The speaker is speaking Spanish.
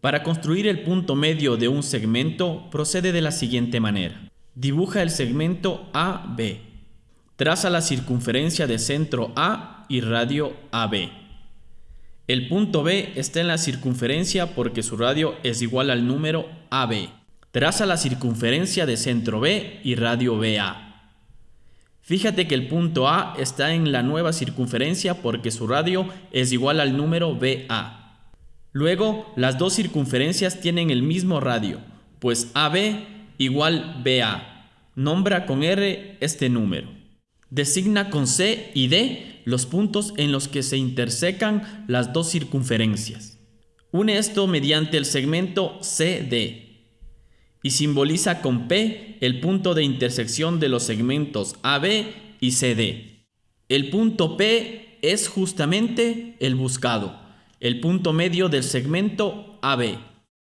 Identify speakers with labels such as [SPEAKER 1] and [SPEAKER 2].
[SPEAKER 1] Para construir el punto medio de un segmento, procede de la siguiente manera. Dibuja el segmento AB. Traza la circunferencia de centro A y radio AB. El punto B está en la circunferencia porque su radio es igual al número AB. Traza la circunferencia de centro B y radio BA. Fíjate que el punto A está en la nueva circunferencia porque su radio es igual al número BA. Luego, las dos circunferencias tienen el mismo radio, pues AB igual BA. Nombra con R este número. Designa con C y D los puntos en los que se intersecan las dos circunferencias. Une esto mediante el segmento CD y simboliza con P el punto de intersección de los segmentos AB y CD. El punto P es justamente el buscado, el punto medio del segmento AB.